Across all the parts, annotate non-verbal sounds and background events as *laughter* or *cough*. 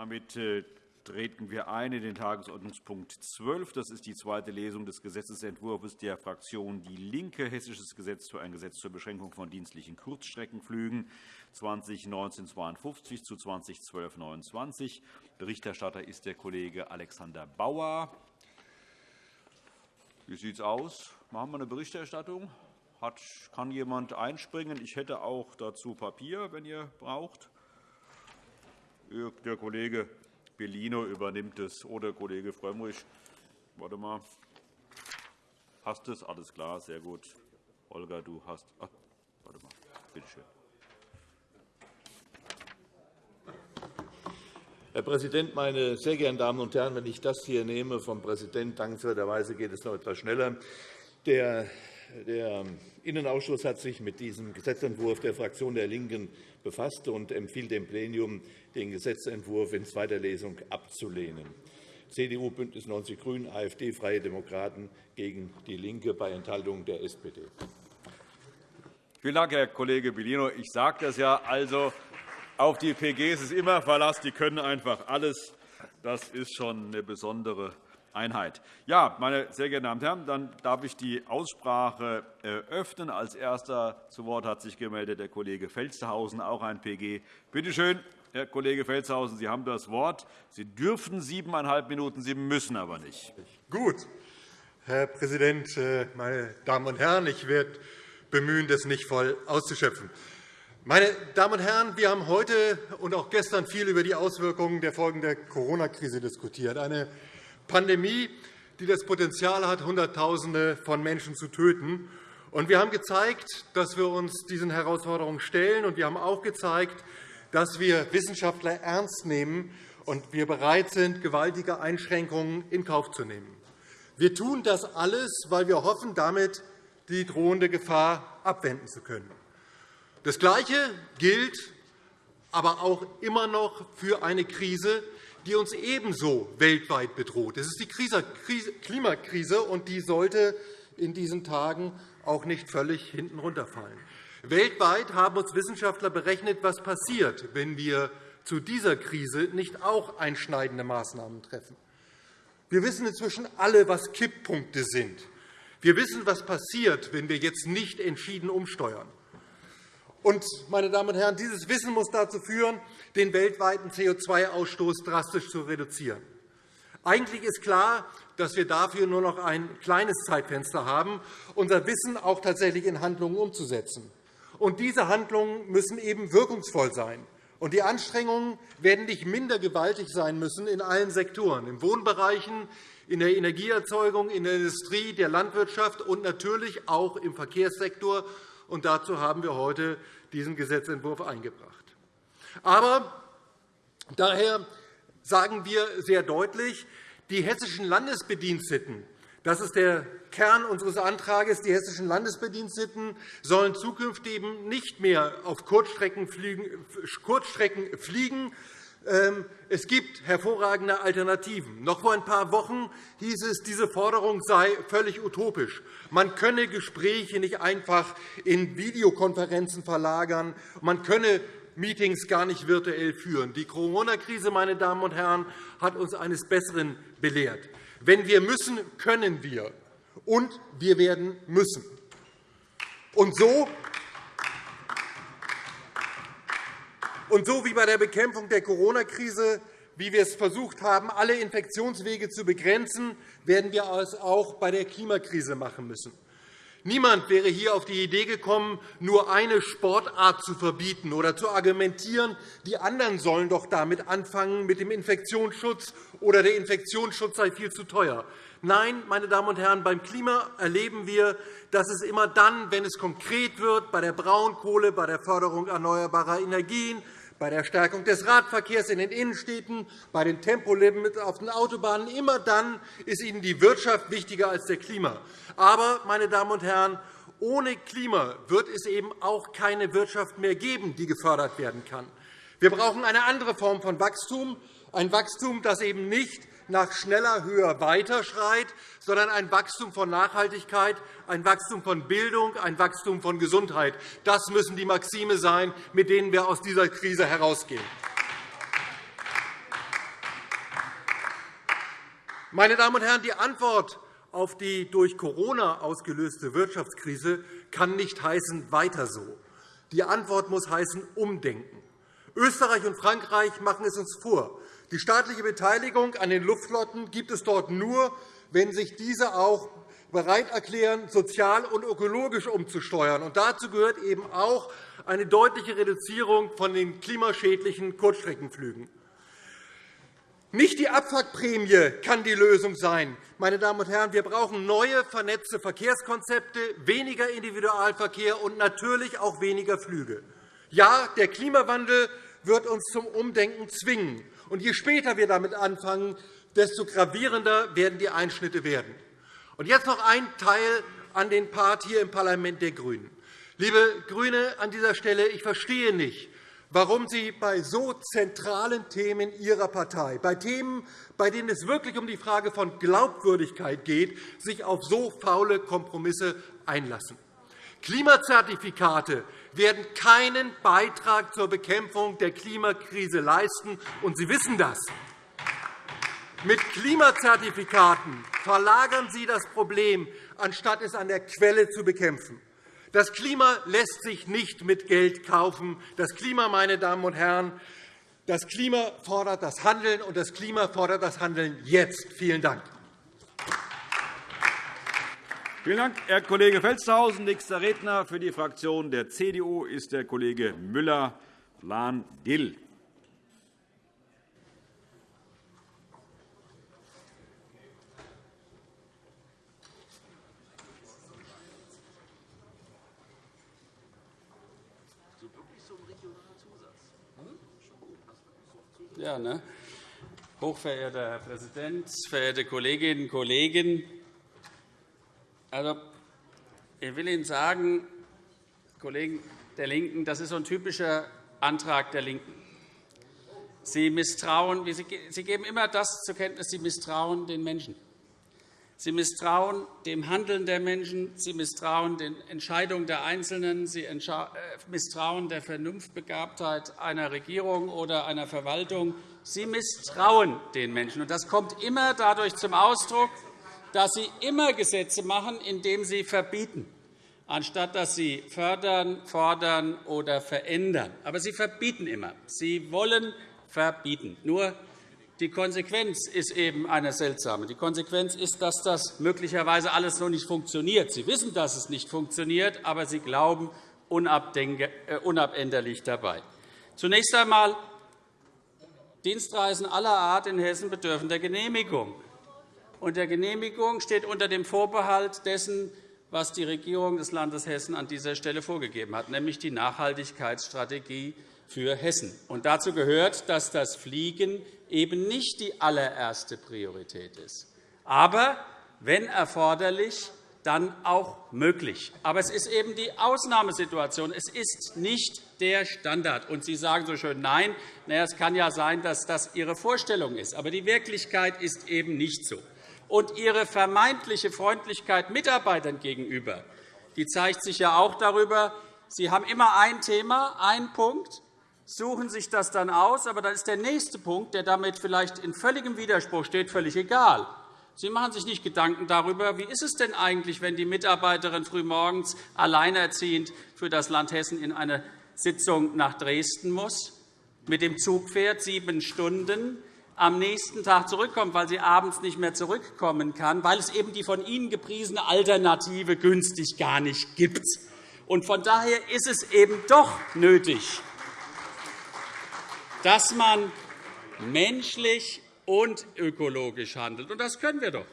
Damit äh, treten wir ein in den Tagesordnungspunkt 12. Das ist die zweite Lesung des Gesetzentwurfs der Fraktion DIE LINKE, Hessisches Gesetz für ein Gesetz zur Beschränkung von dienstlichen Kurzstreckenflügen 2019-52 zu 2012-29. Berichterstatter ist der Kollege Alexander Bauer. Wie sieht es aus? Machen wir eine Berichterstattung? Kann jemand einspringen? Ich hätte auch dazu Papier, wenn ihr braucht. Der Kollege Bellino übernimmt es oder Kollege Frömmrich. Warte mal. Hast du es? Alles klar, sehr gut. Olga, du hast. Ach, warte mal. Bitte schön. Herr Präsident, meine sehr geehrten Damen und Herren! Wenn ich das hier nehme vom Präsidenten, dankenswerterweise geht es noch etwas schneller. Der der Innenausschuss hat sich mit diesem Gesetzentwurf der Fraktion der LINKEN befasst und empfiehlt dem Plenum, den Gesetzentwurf in zweiter Lesung abzulehnen. CDU, BÜNDNIS 90 die GRÜNEN, AfD, Freie Demokraten gegen DIE LINKE bei Enthaltung der SPD. Vielen Dank, Herr Kollege Bellino. Ich sage das ja. Also, auf die PGs ist immer Verlass. Die können einfach alles. Das ist schon eine besondere Einheit. Ja, meine sehr geehrten Damen und Herren, dann darf ich die Aussprache eröffnen. Als Erster zu Wort hat sich gemeldet der Kollege Felstehausen, auch ein PG. Bitte schön, Herr Kollege Felstehausen, Sie haben das Wort. Sie dürfen siebeneinhalb Minuten, Sie müssen aber nicht. Gut. Herr Präsident, äh, meine Damen und Herren! Ich werde bemühen, das nicht voll auszuschöpfen. Meine Damen und Herren, wir haben heute und auch gestern viel über die Auswirkungen der Folgen der Corona-Krise diskutiert. Eine Pandemie, die das Potenzial hat, Hunderttausende von Menschen zu töten. Wir haben gezeigt, dass wir uns diesen Herausforderungen stellen. und Wir haben auch gezeigt, dass wir Wissenschaftler ernst nehmen und wir bereit sind, gewaltige Einschränkungen in Kauf zu nehmen. Wir tun das alles, weil wir hoffen, damit die drohende Gefahr abwenden zu können. Das Gleiche gilt aber auch immer noch für eine Krise, die uns ebenso weltweit bedroht. Das ist die Klimakrise, und die sollte in diesen Tagen auch nicht völlig hinten runterfallen. Weltweit haben uns Wissenschaftler berechnet, was passiert, wenn wir zu dieser Krise nicht auch einschneidende Maßnahmen treffen. Wir wissen inzwischen alle, was Kipppunkte sind. Wir wissen, was passiert, wenn wir jetzt nicht entschieden umsteuern. Und, meine Damen und Herren, dieses Wissen muss dazu führen, den weltweiten CO2-Ausstoß drastisch zu reduzieren. Eigentlich ist klar, dass wir dafür nur noch ein kleines Zeitfenster haben, unser Wissen auch tatsächlich in Handlungen umzusetzen. Und diese Handlungen müssen eben wirkungsvoll sein. Und die Anstrengungen werden nicht minder gewaltig sein müssen in allen Sektoren, in Wohnbereichen, in der Energieerzeugung, in der Industrie, der Landwirtschaft und natürlich auch im Verkehrssektor und dazu haben wir heute diesen Gesetzentwurf eingebracht. Aber daher sagen wir sehr deutlich, die hessischen Landesbediensteten das ist der Kern unseres Antrags. Die hessischen Landesbediensteten sollen zukünftig eben nicht mehr auf Kurzstrecken fliegen, es gibt hervorragende Alternativen. Noch vor ein paar Wochen hieß es, diese Forderung sei völlig utopisch. Man könne Gespräche nicht einfach in Videokonferenzen verlagern. Man könne Meetings gar nicht virtuell führen. Die Corona-Krise meine Damen und Herren, hat uns eines Besseren belehrt. Wenn wir müssen, können wir. Und wir werden müssen. Und so Und so wie bei der Bekämpfung der Corona-Krise, wie wir es versucht haben, alle Infektionswege zu begrenzen, werden wir es auch bei der Klimakrise machen müssen. Niemand wäre hier auf die Idee gekommen, nur eine Sportart zu verbieten oder zu argumentieren, die anderen sollen doch damit anfangen mit dem Infektionsschutz oder der Infektionsschutz sei viel zu teuer. Nein, meine Damen und Herren, beim Klima erleben wir, dass es immer dann, wenn es konkret wird, bei der Braunkohle, bei der Förderung erneuerbarer Energien, bei der Stärkung des Radverkehrs in den Innenstädten, bei den Tempolimits auf den Autobahnen. Immer dann ist Ihnen die Wirtschaft wichtiger als der Klima. Aber, meine Damen und Herren, ohne Klima wird es eben auch keine Wirtschaft mehr geben, die gefördert werden kann. Wir brauchen eine andere Form von Wachstum, ein Wachstum, das eben nicht nach schneller, höher, weiter schreit, sondern ein Wachstum von Nachhaltigkeit, ein Wachstum von Bildung, ein Wachstum von Gesundheit. Das müssen die Maxime sein, mit denen wir aus dieser Krise herausgehen. Meine Damen und Herren, die Antwort auf die durch Corona ausgelöste Wirtschaftskrise kann nicht heißen weiter so. Die Antwort muss heißen umdenken. Österreich und Frankreich machen es uns vor. Die staatliche Beteiligung an den Luftflotten gibt es dort nur, wenn sich diese auch bereit erklären, sozial und ökologisch umzusteuern. Und dazu gehört eben auch eine deutliche Reduzierung von den klimaschädlichen Kurzstreckenflügen. Nicht die Abwrackprämie kann die Lösung sein. Meine Damen und Herren, wir brauchen neue, vernetzte Verkehrskonzepte, weniger Individualverkehr und natürlich auch weniger Flüge. Ja, der Klimawandel wird uns zum Umdenken zwingen. Und je später wir damit anfangen, desto gravierender werden die Einschnitte werden. Und jetzt noch ein Teil an den Part hier im Parlament der GRÜNEN. Liebe GRÜNE, an dieser Stelle, ich verstehe nicht, warum Sie bei so zentralen Themen Ihrer Partei, bei Themen, bei denen es wirklich um die Frage von Glaubwürdigkeit geht, sich auf so faule Kompromisse einlassen. Klimazertifikate werden keinen Beitrag zur Bekämpfung der Klimakrise leisten, und Sie wissen das. Mit Klimazertifikaten verlagern Sie das Problem, anstatt es an der Quelle zu bekämpfen. Das Klima lässt sich nicht mit Geld kaufen. Das Klima, meine Damen und Herren, das Klima fordert das Handeln, und das Klima fordert das Handeln jetzt. Vielen Dank. Vielen Dank, Herr Kollege Felstehausen. Nächster Redner für die Fraktion der CDU ist der Kollege Müller-Lahn-Dill. Ja, ne? Hochverehrter Herr Präsident, verehrte Kolleginnen und Kollegen! Also, ich will Ihnen sagen, Kollegen der LINKEN, das ist so ein typischer Antrag der LINKEN. Sie misstrauen, Sie geben immer das zur Kenntnis, Sie misstrauen den Menschen. Sie misstrauen dem Handeln der Menschen, Sie misstrauen den Entscheidungen der Einzelnen, Sie äh, misstrauen der Vernunftbegabtheit einer Regierung oder einer Verwaltung. Sie misstrauen den Menschen. Das kommt immer dadurch zum Ausdruck, dass Sie immer Gesetze machen, indem Sie verbieten, anstatt dass Sie fördern, fordern oder verändern. Aber Sie verbieten immer. Sie wollen verbieten. Nur die Konsequenz ist eben eine seltsame. Die Konsequenz ist, dass das möglicherweise alles noch nicht funktioniert. Sie wissen, dass es nicht funktioniert, aber Sie glauben äh, unabänderlich dabei. Zunächst einmal Dienstreisen aller Art in Hessen bedürfen der Genehmigung. Und der Genehmigung steht unter dem Vorbehalt dessen, was die Regierung des Landes Hessen an dieser Stelle vorgegeben hat, nämlich die Nachhaltigkeitsstrategie für Hessen. Und dazu gehört, dass das Fliegen eben nicht die allererste Priorität ist, aber, wenn erforderlich, dann auch möglich. Aber es ist eben die Ausnahmesituation. Es ist nicht der Standard. Und Sie sagen so schön Nein. Na es kann ja sein, dass das Ihre Vorstellung ist. Aber die Wirklichkeit ist eben nicht so. Und Ihre vermeintliche Freundlichkeit Mitarbeitern gegenüber die zeigt sich ja auch darüber, Sie haben immer ein Thema, einen Punkt, suchen sich das dann aus, aber dann ist der nächste Punkt, der damit vielleicht in völligem Widerspruch steht, völlig egal. Sie machen sich nicht Gedanken darüber, wie ist es denn eigentlich, wenn die Mitarbeiterin frühmorgens alleinerziehend für das Land Hessen in eine Sitzung nach Dresden muss, mit dem Zug fährt, sieben Stunden, am nächsten Tag zurückkommt, weil sie abends nicht mehr zurückkommen kann, weil es eben die von Ihnen gepriesene Alternative günstig gar nicht gibt. Von daher ist es eben doch nötig, dass man menschlich und ökologisch handelt. Und das können wir doch.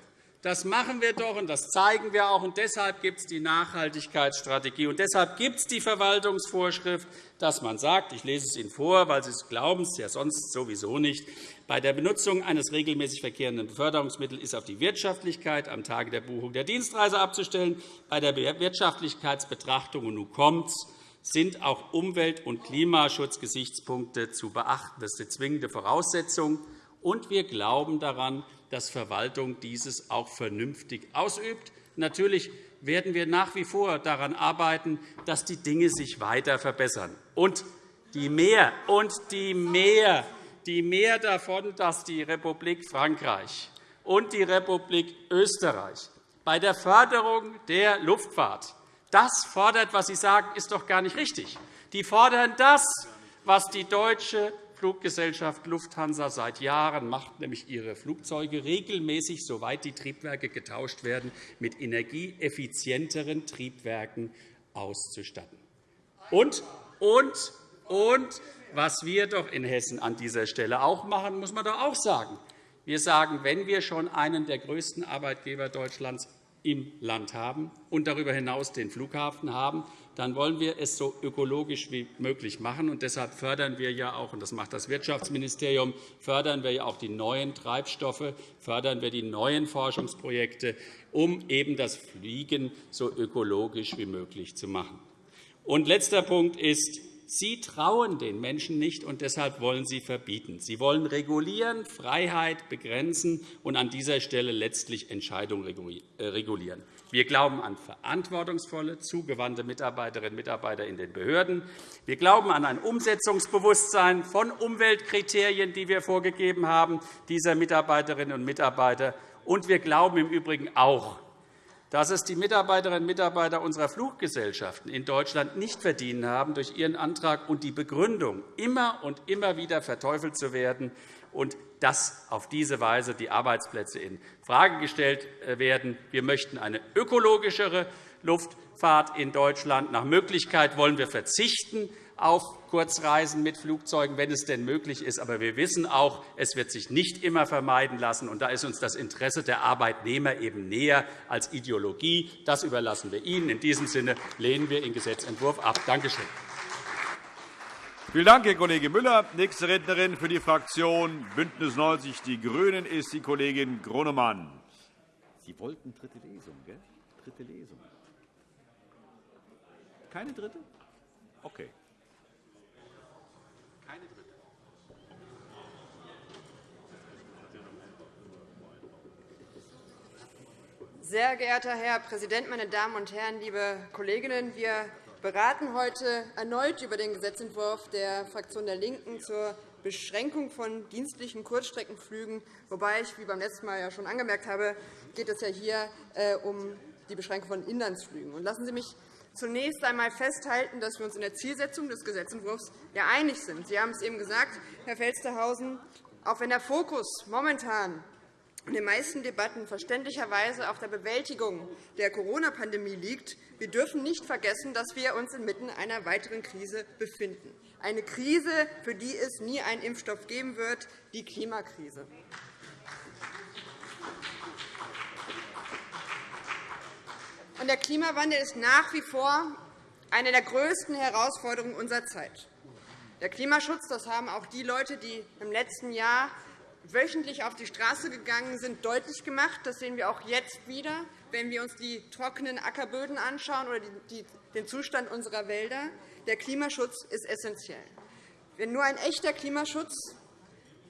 Das machen wir doch, und das zeigen wir auch. Und deshalb gibt es die Nachhaltigkeitsstrategie. Und deshalb gibt es die Verwaltungsvorschrift, dass man sagt, ich lese es Ihnen vor, weil Sie es glauben es ja sonst sowieso nicht, bei der Benutzung eines regelmäßig verkehrenden Beförderungsmittels ist auf die Wirtschaftlichkeit am Tage der Buchung der Dienstreise abzustellen. Bei der Wirtschaftlichkeitsbetrachtung, und nun kommt's, sind auch Umwelt- und Klimaschutzgesichtspunkte zu beachten. Das ist die zwingende Voraussetzung. Und wir glauben daran, dass Verwaltung dieses auch vernünftig ausübt. Natürlich werden wir nach wie vor daran arbeiten, dass die Dinge sich weiter verbessern. Und die mehr, und die mehr, die mehr davon, dass die Republik Frankreich und die Republik Österreich bei der Förderung der Luftfahrt. Das fordert, was Sie sagen, ist doch gar nicht richtig. Die fordern das, was die deutsche Fluggesellschaft Lufthansa seit Jahren macht, nämlich ihre Flugzeuge regelmäßig, soweit die Triebwerke getauscht werden, mit energieeffizienteren Triebwerken auszustatten. Und, und, und was wir doch in Hessen an dieser Stelle auch machen, muss man doch auch sagen. Wir sagen, wenn wir schon einen der größten Arbeitgeber Deutschlands im Land haben und darüber hinaus den Flughafen haben, dann wollen wir es so ökologisch wie möglich machen. Und deshalb fördern wir ja auch, und das macht das Wirtschaftsministerium, fördern wir ja auch die neuen Treibstoffe, fördern wir die neuen Forschungsprojekte, um eben das Fliegen so ökologisch wie möglich zu machen. Und letzter Punkt ist, Sie trauen den Menschen nicht, und deshalb wollen Sie verbieten. Sie wollen regulieren, Freiheit begrenzen und an dieser Stelle letztlich Entscheidungen äh, regulieren. Wir glauben an verantwortungsvolle, zugewandte Mitarbeiterinnen und Mitarbeiter in den Behörden. Wir glauben an ein Umsetzungsbewusstsein von Umweltkriterien, die wir vorgegeben haben, dieser Mitarbeiterinnen und Mitarbeiter. Und wir glauben im Übrigen auch dass es die Mitarbeiterinnen und Mitarbeiter unserer Fluggesellschaften in Deutschland nicht verdient haben, durch ihren Antrag und die Begründung immer und immer wieder verteufelt zu werden und dass auf diese Weise die Arbeitsplätze infrage gestellt äh, werden. Wir möchten eine ökologischere Luftfahrt in Deutschland. Nach Möglichkeit wollen wir verzichten auf Kurzreisen mit Flugzeugen, wenn es denn möglich ist. Aber wir wissen auch, es wird sich nicht immer vermeiden lassen. Und da ist uns das Interesse der Arbeitnehmer eben näher als Ideologie. Das überlassen wir Ihnen. In diesem Sinne lehnen wir den Gesetzentwurf ab. Danke schön. Vielen Dank, Herr Kollege Müller. Nächste Rednerin für die Fraktion BÜNDNIS 90 die GRÜNEN ist die Kollegin Gronemann. Sie wollten dritte Lesung, gell? Dritte Lesung. Keine dritte? Okay. Sehr geehrter Herr Präsident, meine Damen und Herren, liebe Kolleginnen! Wir beraten heute erneut über den Gesetzentwurf der Fraktion der LINKEN zur Beschränkung von dienstlichen Kurzstreckenflügen. Wobei ich, wie beim letzten Mal ja schon angemerkt habe, geht es ja hier äh, um die Beschränkung von Inlandsflügen. Lassen Sie mich zunächst einmal festhalten, dass wir uns in der Zielsetzung des Gesetzentwurfs ja einig sind. Sie haben es eben gesagt, Herr Felstehausen, auch wenn der Fokus momentan in den meisten Debatten verständlicherweise auf der Bewältigung der Corona-Pandemie liegt. Wir dürfen nicht vergessen, dass wir uns inmitten einer weiteren Krise befinden, eine Krise, für die es nie einen Impfstoff geben wird, die Klimakrise. Der Klimawandel ist nach wie vor eine der größten Herausforderungen unserer Zeit. Der Klimaschutz, das haben auch die Leute, die im letzten Jahr wöchentlich auf die Straße gegangen sind, deutlich gemacht. Das sehen wir auch jetzt wieder, wenn wir uns die trockenen Ackerböden anschauen oder den Zustand unserer Wälder. Der Klimaschutz ist essentiell. Nur ein echter Klimaschutz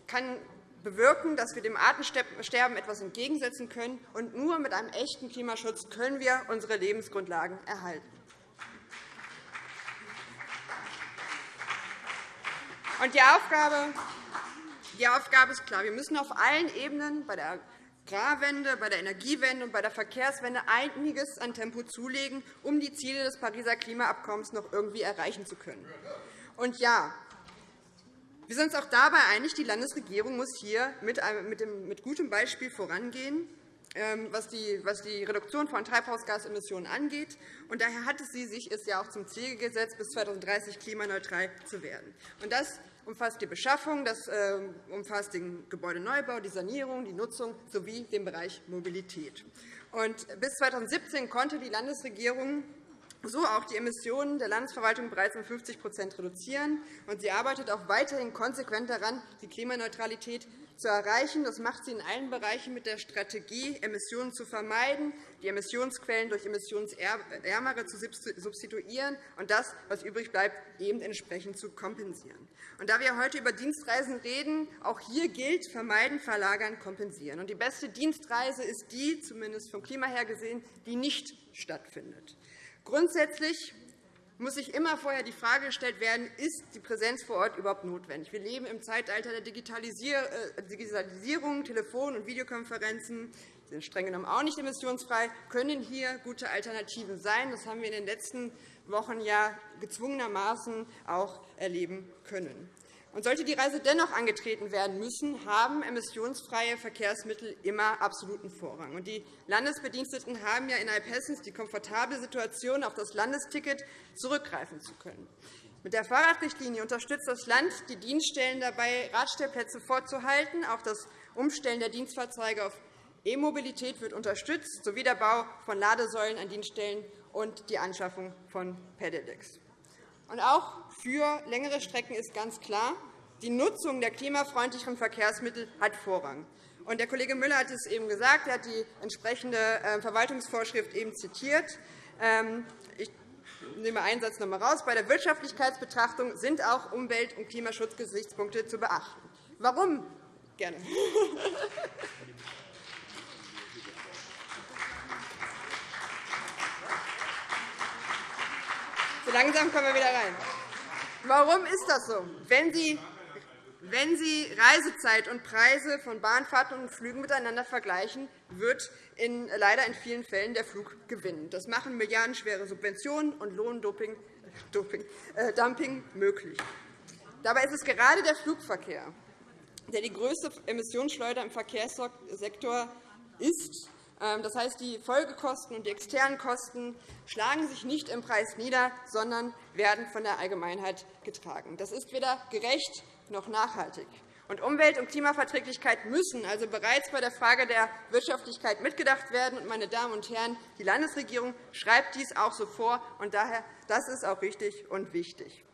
kann bewirken, dass wir dem Artensterben etwas entgegensetzen können. Und nur mit einem echten Klimaschutz können wir unsere Lebensgrundlagen erhalten. Und die Aufgabe die Aufgabe ist klar. Wir müssen auf allen Ebenen bei der Agrarwende, bei der Energiewende und bei der Verkehrswende einiges an Tempo zulegen, um die Ziele des Pariser Klimaabkommens noch irgendwie erreichen zu können. Und ja, wir sind uns auch dabei einig, die Landesregierung muss hier mit gutem Beispiel vorangehen, ähm, was die Reduktion von Treibhausgasemissionen angeht. Und daher hatte sie sich es ja auch zum Ziel gesetzt, bis 2030 klimaneutral zu werden. Und das umfasst die Beschaffung, das äh, umfasst den Gebäudeneubau, die Sanierung, die Nutzung sowie den Bereich Mobilität. bis 2017 konnte die Landesregierung so auch die Emissionen der Landesverwaltung bereits um 50% reduzieren. sie arbeitet auch weiterhin konsequent daran, die Klimaneutralität zu erreichen. Das macht sie in allen Bereichen mit der Strategie, Emissionen zu vermeiden, die Emissionsquellen durch emissionsärmere zu substituieren und das, was übrig bleibt, eben entsprechend zu kompensieren. Und da wir heute über Dienstreisen reden, auch hier gilt, vermeiden, verlagern, kompensieren. Und die beste Dienstreise ist die, zumindest vom Klima her gesehen, die nicht stattfindet. Grundsätzlich muss sich immer vorher die Frage gestellt werden, ist die Präsenz vor Ort überhaupt notwendig? Wir leben im Zeitalter der äh, Digitalisierung, Telefon- und Videokonferenzen sind streng genommen auch nicht emissionsfrei, können hier gute Alternativen sein. Das haben wir in den letzten Wochen ja gezwungenermaßen auch erleben können. Und sollte die Reise dennoch angetreten werden müssen, haben emissionsfreie Verkehrsmittel immer absoluten Vorrang. die Landesbediensteten haben ja innerhalb Hessens die komfortable Situation, auf das Landesticket zurückgreifen zu können. Mit der Fahrradrichtlinie unterstützt das Land die Dienststellen dabei, Radstellplätze vorzuhalten. Auch das Umstellen der Dienstfahrzeuge auf E-Mobilität wird unterstützt, sowie der Bau von Ladesäulen an Dienststellen und die Anschaffung von Pedelecs. Und auch für längere Strecken ist ganz klar, die Nutzung der klimafreundlicheren Verkehrsmittel hat Vorrang. Und der Kollege Müller hat es eben gesagt. Er hat die entsprechende äh, Verwaltungsvorschrift eben zitiert. Ähm, ich nehme einen Satz noch einmal raus. Bei der Wirtschaftlichkeitsbetrachtung sind auch Umwelt- und Klimaschutzgesichtspunkte zu beachten. Warum? Gerne. *laughs* So langsam kommen wir wieder rein. Warum ist das so? Wenn Sie, wenn Sie Reisezeit und Preise von Bahnfahrten und Flügen miteinander vergleichen, wird in, leider in vielen Fällen der Flug gewinnen. Das machen milliardenschwere Subventionen und Lohndumping Doping, äh, Dumping möglich. Dabei ist es gerade der Flugverkehr, der die größte Emissionsschleuder im Verkehrssektor ist das heißt, die Folgekosten und die externen Kosten schlagen sich nicht im Preis nieder, sondern werden von der Allgemeinheit getragen. Das ist weder gerecht noch nachhaltig. Und Umwelt- und Klimaverträglichkeit müssen also bereits bei der Frage der Wirtschaftlichkeit mitgedacht werden. meine Damen und Herren, die Landesregierung schreibt dies auch so vor. Und daher, das ist auch richtig und wichtig.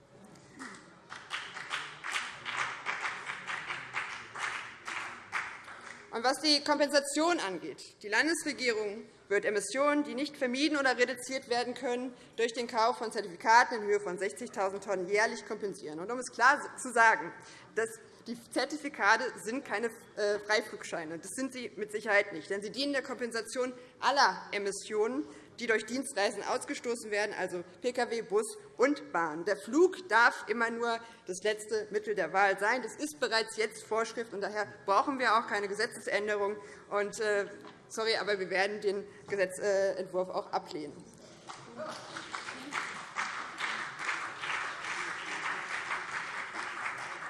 Und was die Kompensation angeht, die Landesregierung wird Emissionen, die nicht vermieden oder reduziert werden können, durch den Kauf von Zertifikaten in Höhe von 60.000 Tonnen jährlich kompensieren. Und um es klar zu sagen, dass die Zertifikate sind keine äh, Freiflugscheine. Das sind sie mit Sicherheit nicht, denn sie dienen der Kompensation aller Emissionen, die durch Dienstreisen ausgestoßen werden, also Pkw, Bus und Bahn. Der Flug darf immer nur das letzte Mittel der Wahl sein. Das ist bereits jetzt Vorschrift, und daher brauchen wir auch keine Gesetzesänderung. Und, äh, sorry, aber wir werden den Gesetzentwurf auch ablehnen.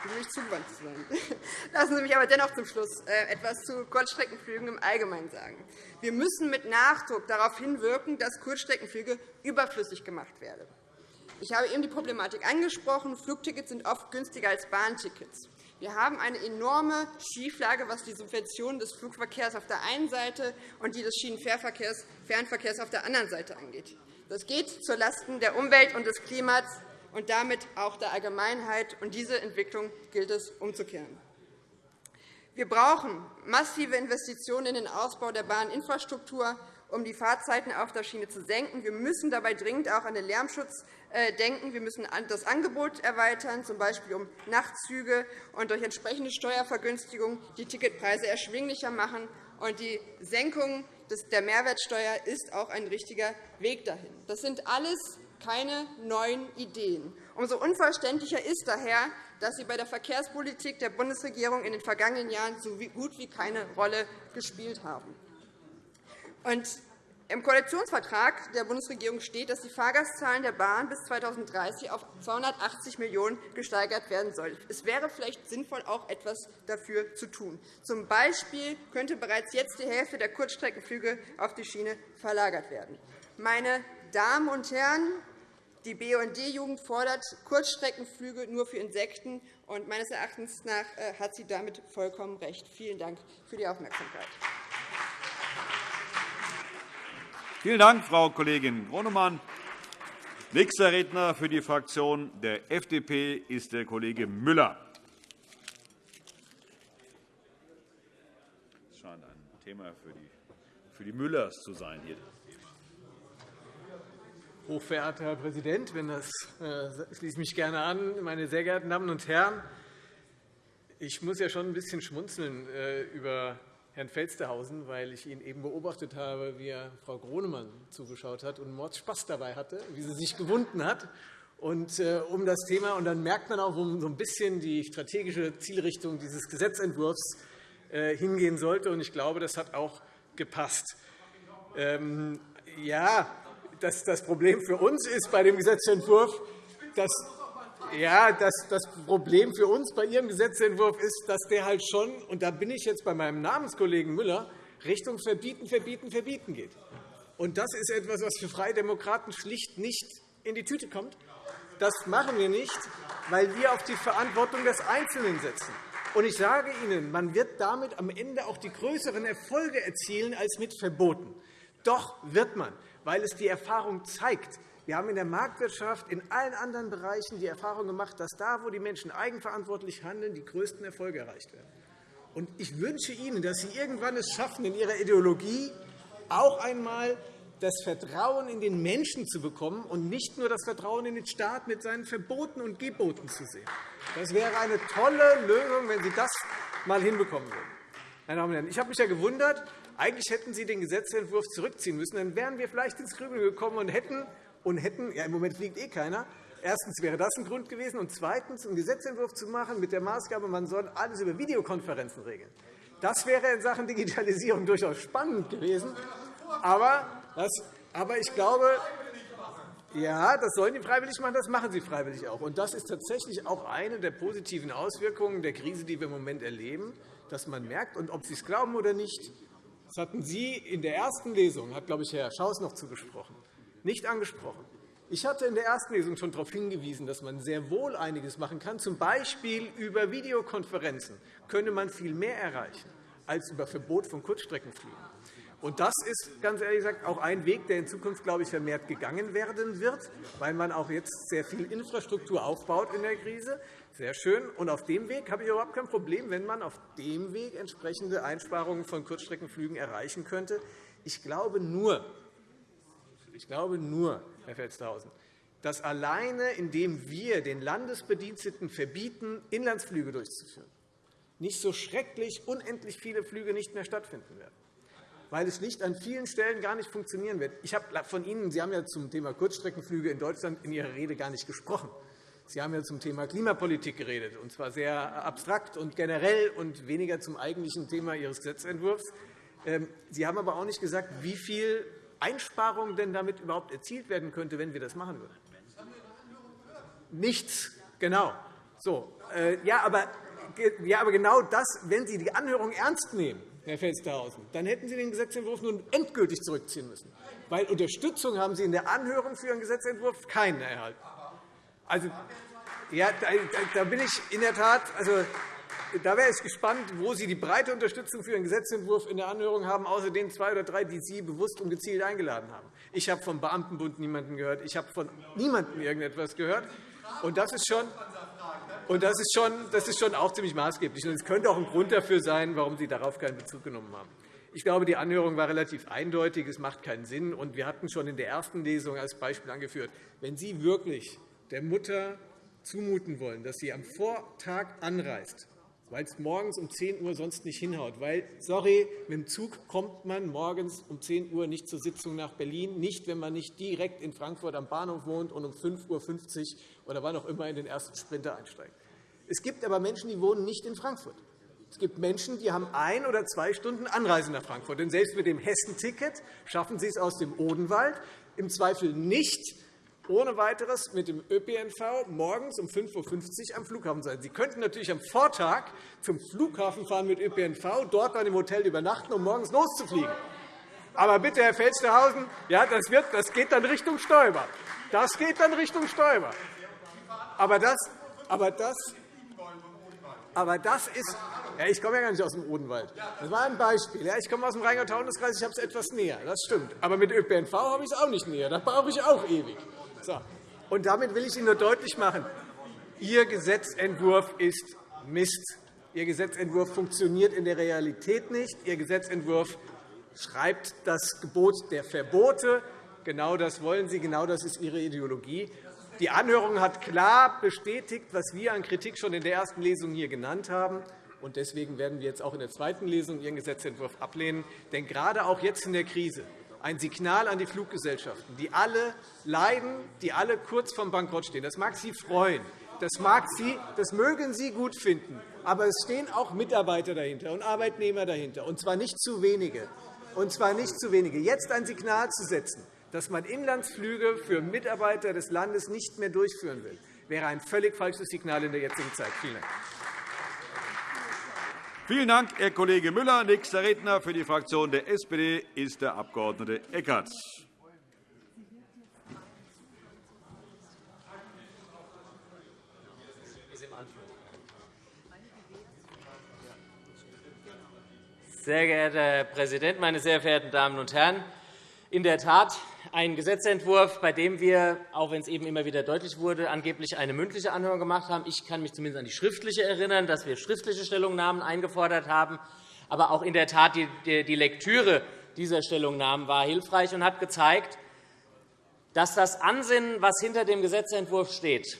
Zu sein. *laughs* Lassen Sie mich aber dennoch zum Schluss äh, etwas zu Kurzstreckenflügen im Allgemeinen sagen. Wir müssen mit Nachdruck darauf hinwirken, dass Kurzstreckenflüge überflüssig gemacht werden. Ich habe eben die Problematik angesprochen. Flugtickets sind oft günstiger als Bahntickets. Wir haben eine enorme Schieflage, was die Subventionen des Flugverkehrs auf der einen Seite und die des Schienenfernverkehrs auf der anderen Seite angeht. Das geht zulasten der Umwelt und des Klimas und damit auch der Allgemeinheit. Und diese Entwicklung gilt es umzukehren. Wir brauchen massive Investitionen in den Ausbau der Bahninfrastruktur, um die Fahrzeiten auf der Schiene zu senken. Wir müssen dabei dringend auch an den Lärmschutz äh, denken. Wir müssen das Angebot erweitern, z. B. um Nachtzüge, und durch entsprechende Steuervergünstigung die Ticketpreise erschwinglicher machen. Und die Senkung der Mehrwertsteuer ist auch ein richtiger Weg dahin. Das sind alles keine neuen Ideen. Umso unverständlicher ist daher, dass Sie bei der Verkehrspolitik der Bundesregierung in den vergangenen Jahren so gut wie keine Rolle gespielt haben. Im Koalitionsvertrag der Bundesregierung steht, dass die Fahrgastzahlen der Bahn bis 2030 auf 280 Millionen € gesteigert werden sollen. Es wäre vielleicht sinnvoll, auch etwas dafür zu tun. Zum Beispiel könnte bereits jetzt die Hälfte der Kurzstreckenflüge auf die Schiene verlagert werden. Meine Damen und Herren, die BUND-Jugend fordert Kurzstreckenflüge nur für Insekten. Und meines Erachtens nach äh, hat sie damit vollkommen recht. Vielen Dank für die Aufmerksamkeit. Vielen Dank, Frau Kollegin Gronemann. Nächster Redner für die Fraktion der FDP ist der Kollege Müller. Das scheint ein Thema für die Müllers zu sein hier. Hochverehrter Herr Präsident, wenn das äh, schließe mich gerne an, meine sehr geehrten Damen und Herren! Ich muss ja schon ein bisschen schmunzeln äh, über Herrn Felstehausen, weil ich ihn eben beobachtet habe, wie er Frau Gronemann zugeschaut hat und Mordspaß dabei hatte, wie sie sich gewunden hat. Und, äh, um das Thema, und dann merkt man auch, wo so ein bisschen die strategische Zielrichtung dieses Gesetzentwurfs hingehen sollte. Und ich glaube, das hat auch gepasst. Ähm, ja, das, das Problem für uns ist bei dem Gesetzentwurf, dass ja, das, das Problem für uns bei Ihrem Gesetzentwurf ist, dass der halt schon, und da bin ich jetzt bei meinem Namenskollegen Müller, Richtung Verbieten, Verbieten, Verbieten geht. Und das ist etwas, was für Freie Demokraten schlicht nicht in die Tüte kommt. Das machen wir nicht, weil wir auf die Verantwortung des Einzelnen setzen. Und ich sage Ihnen, man wird damit am Ende auch die größeren Erfolge erzielen als mit Verboten. Doch wird man, weil es die Erfahrung zeigt, wir haben in der Marktwirtschaft in allen anderen Bereichen die Erfahrung gemacht, dass da, wo die Menschen eigenverantwortlich handeln, die größten Erfolge erreicht werden. Und ich wünsche Ihnen, dass Sie irgendwann es schaffen, in Ihrer Ideologie auch einmal das Vertrauen in den Menschen zu bekommen und nicht nur das Vertrauen in den Staat mit seinen Verboten und Geboten zu sehen. Das wäre eine tolle Lösung, wenn Sie das einmal hinbekommen würden. Meine Damen und Herren, ich habe mich ja gewundert, eigentlich hätten Sie den Gesetzentwurf zurückziehen müssen. Dann wären wir vielleicht ins Grübeln gekommen und hätten und hätten, ja, im Moment fliegt eh keiner, Erstens wäre das ein Grund gewesen, und zweitens einen Gesetzentwurf zu machen mit der Maßgabe, man soll alles über Videokonferenzen regeln. Das wäre in Sachen Digitalisierung durchaus spannend gewesen. Aber, das, aber ich glaube, ja, das sollen die freiwillig machen, das machen sie freiwillig auch. Und das ist tatsächlich auch eine der positiven Auswirkungen der Krise, die wir im Moment erleben, dass man merkt, und ob Sie es glauben oder nicht, das hatten Sie in der ersten Lesung, hat, glaube ich, Herr Schaus noch zugesprochen, nicht angesprochen. Ich hatte in der ersten Lesung schon darauf hingewiesen, dass man sehr wohl einiges machen kann. Zum Beispiel über Videokonferenzen könnte man viel mehr erreichen als über Verbot von Kurzstreckenflügen. Und das ist ganz ehrlich gesagt auch ein Weg, der in Zukunft, glaube ich, vermehrt gegangen werden wird, weil man auch jetzt sehr viel Infrastruktur aufbaut in der Krise. Sehr schön. Und auf dem Weg habe ich überhaupt kein Problem, wenn man auf dem Weg entsprechende Einsparungen von Kurzstreckenflügen erreichen könnte. Ich glaube nur, ich glaube nur, Herr Felstehausen, dass alleine, indem wir den Landesbediensteten verbieten, Inlandsflüge durchzuführen, nicht so schrecklich unendlich viele Flüge nicht mehr stattfinden werden, weil es schlicht an vielen Stellen gar nicht funktionieren wird. Ich habe von Ihnen, Sie haben ja zum Thema Kurzstreckenflüge in Deutschland in Ihrer Rede gar nicht gesprochen. Sie haben ja zum Thema Klimapolitik geredet, und zwar sehr abstrakt und generell und weniger zum eigentlichen Thema Ihres Gesetzentwurfs. Ähm, Sie haben aber auch nicht gesagt, wie viel Einsparung denn damit überhaupt erzielt werden könnte, wenn wir das machen würden. Nichts, genau. So, äh, ja, aber, ja, aber genau das, wenn Sie die Anhörung ernst nehmen, Herr Felstehausen, dann hätten Sie den Gesetzentwurf nun endgültig zurückziehen müssen. Weil Unterstützung haben Sie in der Anhörung für Ihren Gesetzentwurf keine erhalten. Also, ja, da, da bin ich in der Tat, also, da wäre ich gespannt, wo Sie die breite Unterstützung für Ihren Gesetzentwurf in der Anhörung haben, außer den zwei oder drei, die Sie bewusst und gezielt eingeladen haben. Ich habe vom Beamtenbund niemanden gehört. Ich habe von niemandem irgendetwas gehört. Und das ist schon, und das ist schon, das ist schon auch ziemlich maßgeblich. Und es könnte auch ein Grund dafür sein, warum Sie darauf keinen Bezug genommen haben. Ich glaube, die Anhörung war relativ eindeutig. Es macht keinen Sinn. Und wir hatten schon in der ersten Lesung als Beispiel angeführt, wenn Sie wirklich der Mutter zumuten wollen, dass sie am Vortag anreist, weil es morgens um 10 Uhr sonst nicht hinhaut. Weil, sorry, mit dem Zug kommt man morgens um 10 Uhr nicht zur Sitzung nach Berlin, nicht, wenn man nicht direkt in Frankfurt am Bahnhof wohnt und um 5.50 Uhr oder wann auch immer in den ersten Sprinter einsteigt. Es gibt aber Menschen, die wohnen nicht in Frankfurt. Es gibt Menschen, die haben ein oder zwei Stunden Anreise nach Frankfurt. Denn selbst mit dem Hessen-Ticket schaffen sie es aus dem Odenwald im Zweifel nicht ohne weiteres mit dem ÖPNV morgens um 5.50 Uhr am Flughafen sein. Sie könnten natürlich am Vortag zum Flughafen fahren mit ÖPNV, dort bei dem Hotel übernachten, um morgens loszufliegen. Aber bitte, Herr Felstehausen, ja, das, wird, das geht dann Richtung Stoiber. Das geht dann Richtung Stoiber. Aber das, aber das, aber das ist ja, ich komme ja gar nicht aus dem Odenwald. Das war ein Beispiel. Ja, ich komme aus dem Rheingau-Taunus-Kreis, ich habe es etwas näher. Das stimmt. Aber mit ÖPNV habe ich es auch nicht näher. Da brauche ich auch ewig. So. Und damit will ich Ihnen nur deutlich machen, Ihr Gesetzentwurf ist Mist. Ihr Gesetzentwurf funktioniert in der Realität nicht. Ihr Gesetzentwurf schreibt das Gebot der Verbote. Genau das wollen Sie, genau das ist Ihre Ideologie. Die Anhörung hat klar bestätigt, was wir an Kritik schon in der ersten Lesung hier genannt haben. Deswegen werden wir jetzt auch in der zweiten Lesung Ihren Gesetzentwurf ablehnen. Denn gerade auch jetzt in der Krise ein Signal an die Fluggesellschaften, die alle leiden, die alle kurz vor Bankrott stehen. Das mag Sie freuen, das, mag Sie, das mögen Sie gut finden, aber es stehen auch Mitarbeiter dahinter und Arbeitnehmer dahinter, und zwar nicht zu wenige. Und zwar nicht zu wenige. Jetzt ein Signal zu setzen, dass man Inlandsflüge für Mitarbeiter des Landes nicht mehr durchführen will, wäre ein völlig falsches Signal in der jetzigen Zeit. Vielen Dank. Vielen Dank, Herr Kollege Müller. Nächster Redner für die Fraktion der SPD ist der Abg. Eckert. Sehr geehrter Herr Präsident, meine sehr verehrten Damen und Herren! In der Tat ein Gesetzentwurf, bei dem wir, auch wenn es eben immer wieder deutlich wurde, angeblich eine mündliche Anhörung gemacht haben. Ich kann mich zumindest an die schriftliche erinnern, dass wir schriftliche Stellungnahmen eingefordert haben. Aber auch in der Tat die Lektüre dieser Stellungnahmen war hilfreich und hat gezeigt, dass das Ansinnen, was hinter dem Gesetzentwurf steht,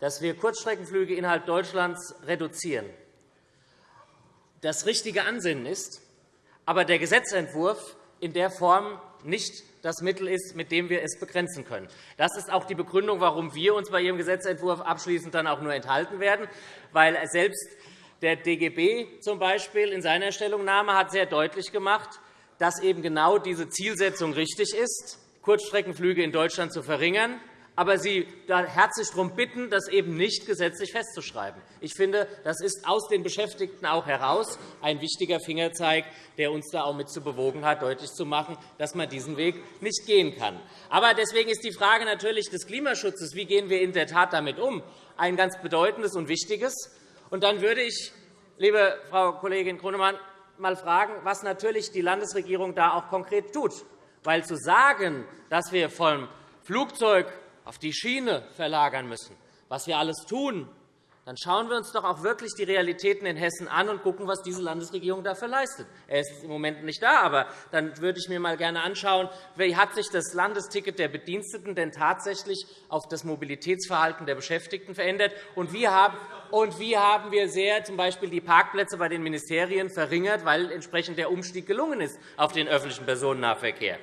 dass wir Kurzstreckenflüge innerhalb Deutschlands reduzieren, das richtige Ansinnen ist, aber der Gesetzentwurf in der Form nicht das Mittel ist, mit dem wir es begrenzen können. Das ist auch die Begründung, warum wir uns bei Ihrem Gesetzentwurf abschließend dann auch nur enthalten werden, weil selbst der DGB zum Beispiel in seiner Stellungnahme hat sehr deutlich gemacht, dass eben genau diese Zielsetzung richtig ist, Kurzstreckenflüge in Deutschland zu verringern aber Sie da herzlich darum bitten, das eben nicht gesetzlich festzuschreiben. Ich finde, das ist aus den Beschäftigten auch heraus ein wichtiger Fingerzeig, der uns da auch mit zu bewogen hat, deutlich zu machen, dass man diesen Weg nicht gehen kann. Aber deswegen ist die Frage natürlich des Klimaschutzes, wie gehen wir in der Tat damit um, ein ganz bedeutendes und wichtiges. Und dann würde ich, liebe Frau Kollegin Grunemann, mal fragen, was natürlich die Landesregierung da auch konkret tut. Weil zu sagen, dass wir vom Flugzeug auf die Schiene verlagern müssen, was wir alles tun, dann schauen wir uns doch auch wirklich die Realitäten in Hessen an und schauen, was diese Landesregierung dafür leistet. Er ist im Moment nicht da, aber dann würde ich mir mal gerne anschauen, wie hat sich das Landesticket der Bediensteten denn tatsächlich auf das Mobilitätsverhalten der Beschäftigten verändert und wie haben und wie haben wir sehr z. B. die Parkplätze bei den Ministerien verringert, weil entsprechend der Umstieg gelungen ist auf den öffentlichen Personennahverkehr.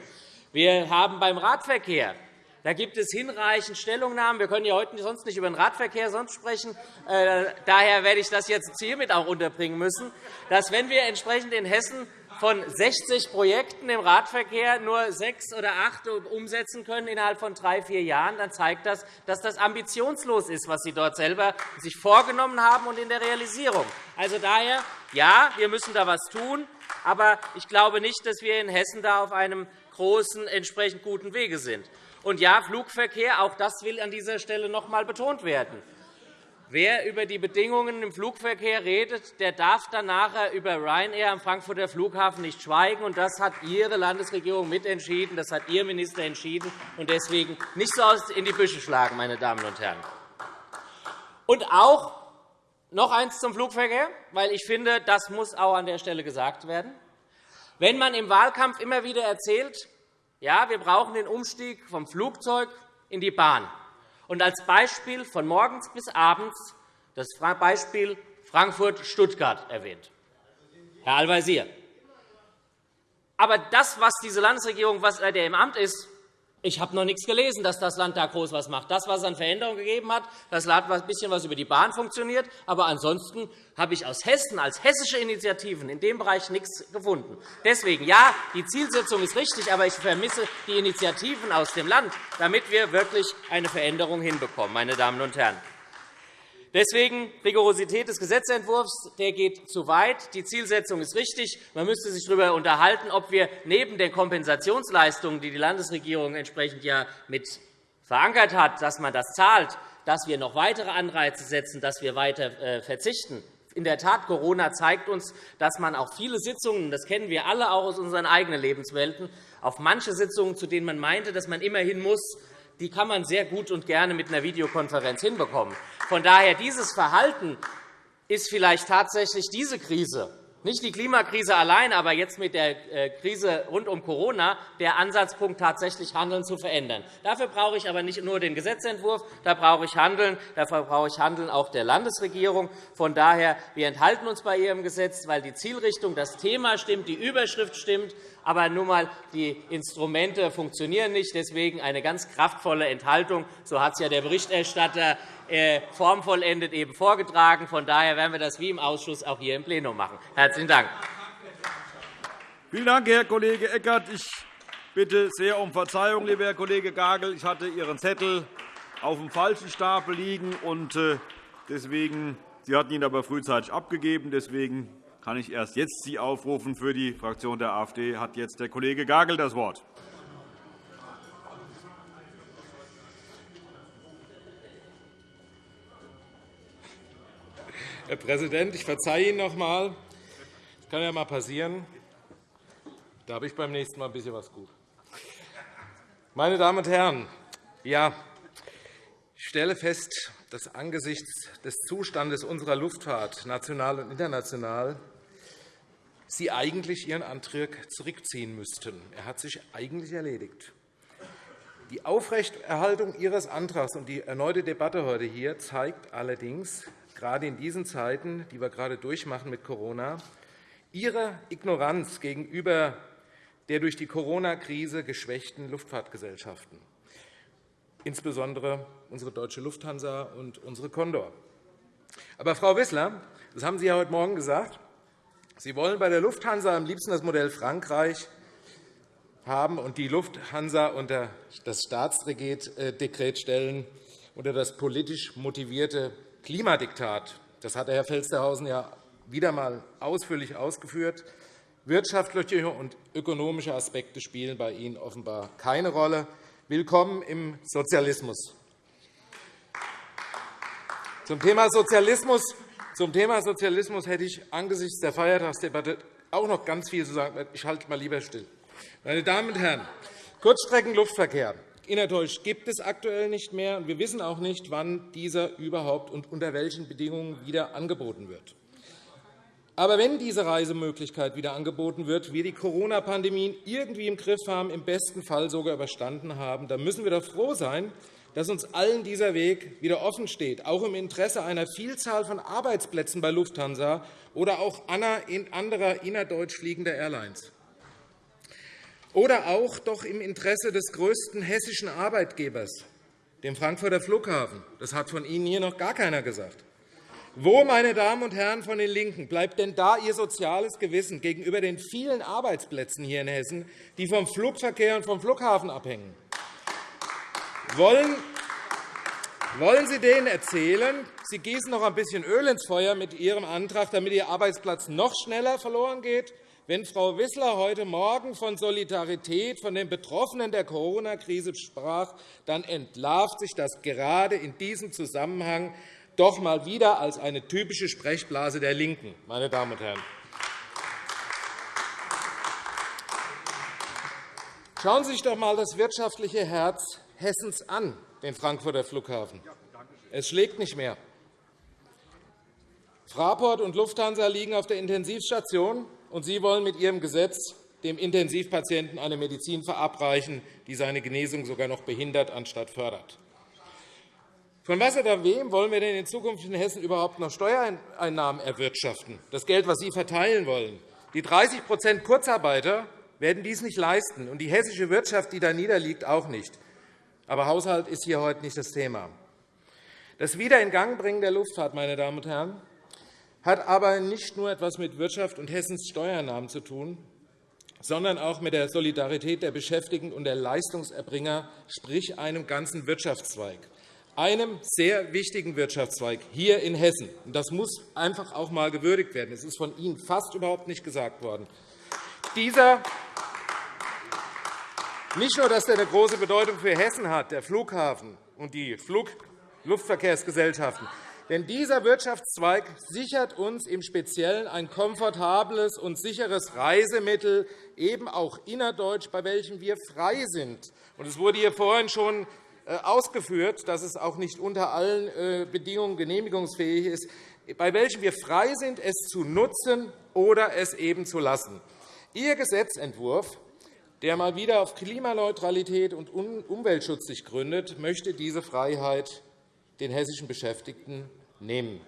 Wir haben beim Radverkehr da gibt es hinreichend Stellungnahmen. Wir können ja heute sonst nicht über den Radverkehr sonst sprechen. Äh, daher werde ich das jetzt hiermit auch unterbringen müssen, dass, wenn wir entsprechend in Hessen von 60 Projekten im Radverkehr nur sechs oder acht umsetzen können innerhalb von drei, vier Jahren, dann zeigt das, dass das ambitionslos ist, was Sie dort selber sich vorgenommen haben und in der Realisierung. Also daher, ja, wir müssen da etwas tun, aber ich glaube nicht, dass wir in Hessen da auf einem großen, entsprechend guten Wege sind. Und ja, Flugverkehr, auch das will an dieser Stelle noch einmal betont werden. Wer über die Bedingungen im Flugverkehr redet, der darf dann nachher über Ryanair am Frankfurter Flughafen nicht schweigen. Und das hat Ihre Landesregierung mitentschieden, das hat Ihr Minister entschieden. Und deswegen nicht so in die Büsche schlagen, meine Damen und Herren. Und auch noch eines zum Flugverkehr, weil ich finde, das muss auch an der Stelle gesagt werden. Wenn man im Wahlkampf immer wieder erzählt, ja, wir brauchen den Umstieg vom Flugzeug in die Bahn. Und als Beispiel von morgens bis abends das Beispiel Frankfurt-Stuttgart erwähnt. Herr Al-Wazir. Aber das, was diese Landesregierung, was der im Amt ist, ich habe noch nichts gelesen, dass das Land da groß was macht. Das, was es an Veränderungen gegeben hat, das hat ein bisschen was über die Bahn funktioniert. Aber ansonsten habe ich aus Hessen als hessische Initiativen in dem Bereich nichts gefunden. Deswegen, ja, die Zielsetzung ist richtig, aber ich vermisse die Initiativen aus dem Land, damit wir wirklich eine Veränderung hinbekommen, meine Damen und Herren. Deswegen Rigorosität des Gesetzentwurfs der geht zu weit. Die Zielsetzung ist richtig. Man müsste sich darüber unterhalten, ob wir neben den Kompensationsleistungen, die die Landesregierung entsprechend ja mit verankert hat, dass man das zahlt, dass wir noch weitere Anreize setzen, dass wir weiter äh, verzichten. In der Tat, Corona zeigt uns, dass man auch viele Sitzungen, das kennen wir alle auch aus unseren eigenen Lebenswelten, auf manche Sitzungen, zu denen man meinte, dass man immerhin muss, die kann man sehr gut und gerne mit einer Videokonferenz hinbekommen. Von daher, dieses Verhalten ist vielleicht tatsächlich diese Krise nicht die Klimakrise allein, aber jetzt mit der äh, Krise rund um Corona der Ansatzpunkt, tatsächlich Handeln zu verändern. Dafür brauche ich aber nicht nur den Gesetzentwurf, da brauche ich Handeln, dafür brauche ich Handeln auch der Landesregierung. Von daher, wir enthalten uns bei Ihrem Gesetz, weil die Zielrichtung, das Thema stimmt, die Überschrift stimmt, aber nun einmal die Instrumente funktionieren nicht. Deswegen eine ganz kraftvolle Enthaltung. So hat es ja der Berichterstatter äh, formvollendet eben vorgetragen. Von daher werden wir das wie im Ausschuss auch hier im Plenum machen. Herzlichen Dank. Vielen Dank, Herr Kollege Eckert. Ich bitte sehr um Verzeihung, lieber Herr Kollege Gagel. Ich hatte Ihren Zettel auf dem falschen Stapel liegen. und äh, deswegen, Sie hatten ihn aber frühzeitig abgegeben. Deswegen kann ich erst jetzt Sie aufrufen. Für die Fraktion der AfD hat jetzt der Kollege Gagel das Wort. Herr Präsident, ich verzeihe Ihnen noch einmal. Das kann ja einmal passieren. Da habe ich beim nächsten Mal ein bisschen was gut. Meine Damen und Herren, ja, ich stelle fest, dass angesichts des Zustandes unserer Luftfahrt, national und international, Sie eigentlich Ihren Antrag zurückziehen müssten. Er hat sich eigentlich erledigt. Die Aufrechterhaltung Ihres Antrags und die erneute Debatte heute hier zeigt allerdings, gerade in diesen Zeiten, die wir gerade durchmachen mit Corona, Ihre Ignoranz gegenüber der durch die Corona-Krise geschwächten Luftfahrtgesellschaften, insbesondere unsere Deutsche Lufthansa und unsere Condor. Aber, Frau Wissler, das haben Sie ja heute Morgen gesagt, Sie wollen bei der Lufthansa am liebsten das Modell Frankreich haben und die Lufthansa unter das Staatsdekret äh, stellen, unter das politisch motivierte Klimadiktat. Das hat Herr Felstehausen ja wieder einmal ausführlich ausgeführt. Wirtschaftliche und ökonomische Aspekte spielen bei Ihnen offenbar keine Rolle. Willkommen im Sozialismus. Zum Thema Sozialismus zum Thema Sozialismus hätte ich angesichts der Feiertagsdebatte auch noch ganz viel zu sagen. Ich halte mal lieber still. Meine Damen und Herren, Kurzstreckenluftverkehr innerdeutsch gibt es aktuell nicht mehr. Wir wissen auch nicht, wann dieser überhaupt und unter welchen Bedingungen wieder angeboten wird. Aber wenn diese Reisemöglichkeit wieder angeboten wird, wir die Corona-Pandemie irgendwie im Griff haben, im besten Fall sogar überstanden haben, dann müssen wir doch froh sein, dass uns allen dieser Weg wieder offen steht, auch im Interesse einer Vielzahl von Arbeitsplätzen bei Lufthansa oder auch anderer innerdeutsch fliegender Airlines. Oder auch doch im Interesse des größten hessischen Arbeitgebers, dem Frankfurter Flughafen. Das hat von Ihnen hier noch gar keiner gesagt. Wo, meine Damen und Herren von den LINKEN, bleibt denn da Ihr soziales Gewissen gegenüber den vielen Arbeitsplätzen hier in Hessen, die vom Flugverkehr und vom Flughafen abhängen? Wollen, wollen Sie denen erzählen, Sie gießen noch ein bisschen Öl ins Feuer mit Ihrem Antrag, damit Ihr Arbeitsplatz noch schneller verloren geht? Wenn Frau Wissler heute Morgen von Solidarität von den Betroffenen der Corona-Krise sprach, dann entlarvt sich das gerade in diesem Zusammenhang doch einmal wieder als eine typische Sprechblase der LINKEN. Meine Damen und Herren. Schauen Sie sich doch einmal das wirtschaftliche Herz Hessens an, den Frankfurter Flughafen. Es schlägt nicht mehr. Fraport und Lufthansa liegen auf der Intensivstation, und Sie wollen mit Ihrem Gesetz dem Intensivpatienten eine Medizin verabreichen, die seine Genesung sogar noch behindert anstatt fördert. Von was oder wem wollen wir denn in Zukunft in Hessen überhaupt noch Steuereinnahmen erwirtschaften? Das Geld, das Sie verteilen wollen. Die 30% Kurzarbeiter werden dies nicht leisten, und die hessische Wirtschaft, die da niederliegt, auch nicht. Aber Haushalt ist hier heute nicht das Thema. Das Wiederingangbringen der Luftfahrt meine Damen und Herren, hat aber nicht nur etwas mit Wirtschaft und Hessens Steuernahmen zu tun, sondern auch mit der Solidarität der Beschäftigten und der Leistungserbringer, sprich einem ganzen Wirtschaftszweig, einem sehr wichtigen Wirtschaftszweig hier in Hessen. Das muss einfach auch einmal gewürdigt werden. Es ist von Ihnen fast überhaupt nicht gesagt worden. Dieser nicht nur, dass er eine große Bedeutung für Hessen hat, der Flughafen und die Luftverkehrsgesellschaften, denn dieser Wirtschaftszweig sichert uns im Speziellen ein komfortables und sicheres Reisemittel, eben auch innerdeutsch, bei welchem wir frei sind. Es wurde hier vorhin schon äh, ausgeführt, dass es auch nicht unter allen äh, Bedingungen genehmigungsfähig ist. bei welchem wir frei sind, es zu nutzen oder es eben zu lassen. Ihr Gesetzentwurf, der mal wieder auf Klimaneutralität und Umweltschutz sich gründet, möchte diese Freiheit den hessischen Beschäftigten nehmen.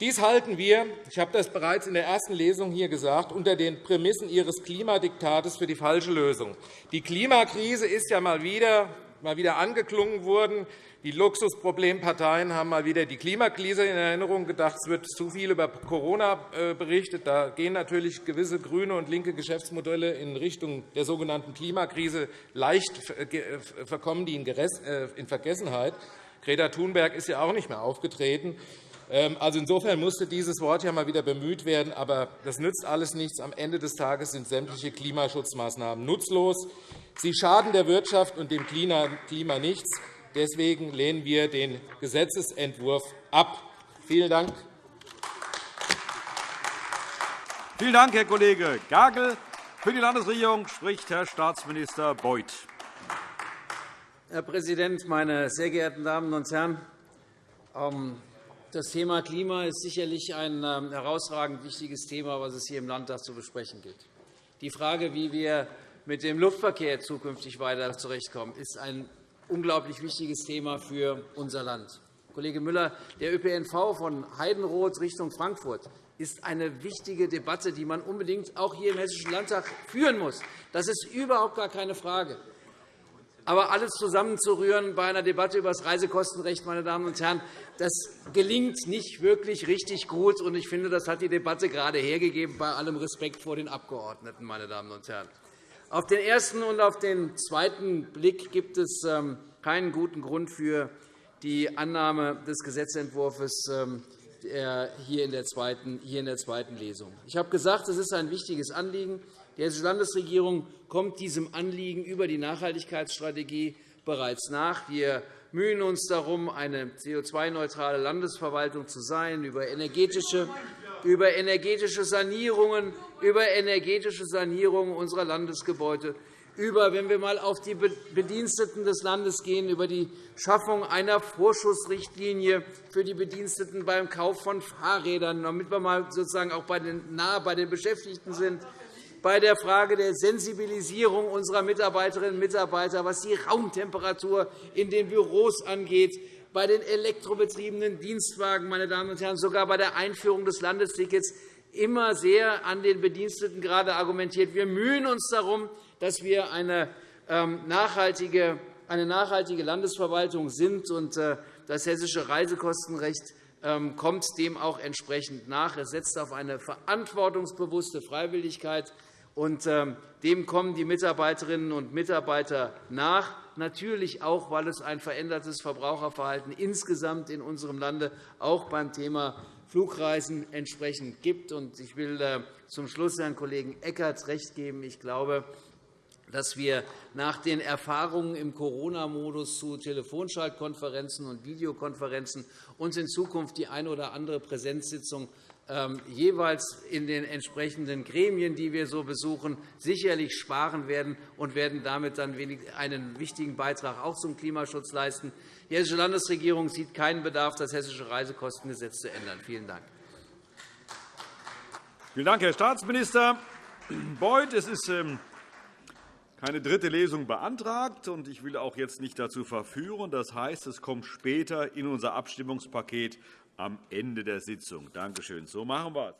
Dies halten wir, ich habe das bereits in der ersten Lesung hier gesagt, unter den Prämissen Ihres Klimadiktates für die falsche Lösung. Die Klimakrise ist ja mal wieder, mal wieder angeklungen worden. Die Luxusproblemparteien haben mal wieder die Klimakrise in Erinnerung gedacht. Es wird zu viel über Corona äh, berichtet. Da gehen natürlich gewisse grüne und linke Geschäftsmodelle in Richtung der sogenannten Klimakrise. Leicht verkommen die äh, in Vergessenheit. Greta Thunberg ist ja auch nicht mehr aufgetreten. Ähm, also insofern musste dieses Wort ja mal wieder bemüht werden. Aber das nützt alles nichts. Am Ende des Tages sind sämtliche Klimaschutzmaßnahmen nutzlos. Sie schaden der Wirtschaft und dem Klima nichts. Deswegen lehnen wir den Gesetzentwurf ab. Vielen Dank. Vielen Dank, Herr Kollege Gagel. Für die Landesregierung spricht Herr Staatsminister Beuth. Herr Präsident, meine sehr geehrten Damen und Herren! Das Thema Klima ist sicherlich ein ähm, herausragend wichtiges Thema, was es hier im Landtag zu besprechen gilt. Die Frage, wie wir mit dem Luftverkehr zukünftig weiter zurechtkommen, ist ein unglaublich wichtiges Thema für unser Land. Kollege Müller, der ÖPNV von Heidenroth Richtung Frankfurt ist eine wichtige Debatte, die man unbedingt auch hier im Hessischen Landtag führen muss. Das ist überhaupt gar keine Frage. Aber alles zusammenzurühren bei einer Debatte über das Reisekostenrecht, meine Damen und Herren, das gelingt nicht wirklich richtig gut. Ich finde, das hat die Debatte gerade hergegeben, bei allem Respekt vor den Abgeordneten. Meine Damen und Herren. Auf den ersten und auf den zweiten Blick gibt es ähm, keinen guten Grund für die Annahme des Gesetzentwurfs ähm, hier in der zweiten Lesung. Ich habe gesagt, es ist ein wichtiges Anliegen. Die Hessische Landesregierung kommt diesem Anliegen über die Nachhaltigkeitsstrategie bereits nach. Wir mühen uns darum, eine CO2-neutrale Landesverwaltung zu sein, über energetische über energetische Sanierungen, über energetische Sanierungen unserer Landesgebäude, über, wenn wir einmal auf die Bediensteten des Landes gehen, über die Schaffung einer Vorschussrichtlinie für die Bediensteten beim Kauf von Fahrrädern, damit wir mal sozusagen auch nah bei den Beschäftigten sind, bei der Frage der Sensibilisierung unserer Mitarbeiterinnen und Mitarbeiter, was die Raumtemperatur in den Büros angeht, bei den elektrobetriebenen Dienstwagen, meine Damen und Herren, sogar bei der Einführung des Landestickets immer sehr an den Bediensteten gerade argumentiert. Wir mühen uns darum, dass wir eine ähm, nachhaltige, eine nachhaltige Landesverwaltung sind. Und äh, das hessische Reisekostenrecht ähm, kommt dem auch entsprechend nach. Es setzt auf eine verantwortungsbewusste Freiwilligkeit und ähm, dem kommen die Mitarbeiterinnen und Mitarbeiter nach, natürlich auch, weil es ein verändertes Verbraucherverhalten insgesamt in unserem Lande auch beim Thema Flugreisen entsprechend gibt. Ich will äh, zum Schluss Herrn Kollegen Eckert recht geben. Ich glaube, dass wir nach den Erfahrungen im Corona-Modus zu Telefonschaltkonferenzen und Videokonferenzen uns in Zukunft die eine oder andere Präsenzsitzung jeweils in den entsprechenden Gremien, die wir so besuchen, sicherlich sparen werden und werden damit dann einen wichtigen Beitrag auch zum Klimaschutz leisten. Die Hessische Landesregierung sieht keinen Bedarf, das Hessische Reisekostengesetz zu ändern. Vielen Dank. Vielen Dank, Herr Staatsminister Beuth. Es ist ähm, keine dritte Lesung beantragt, und ich will auch jetzt nicht dazu verführen. Das heißt, es kommt später in unser Abstimmungspaket am Ende der Sitzung. Danke schön. So machen wir es.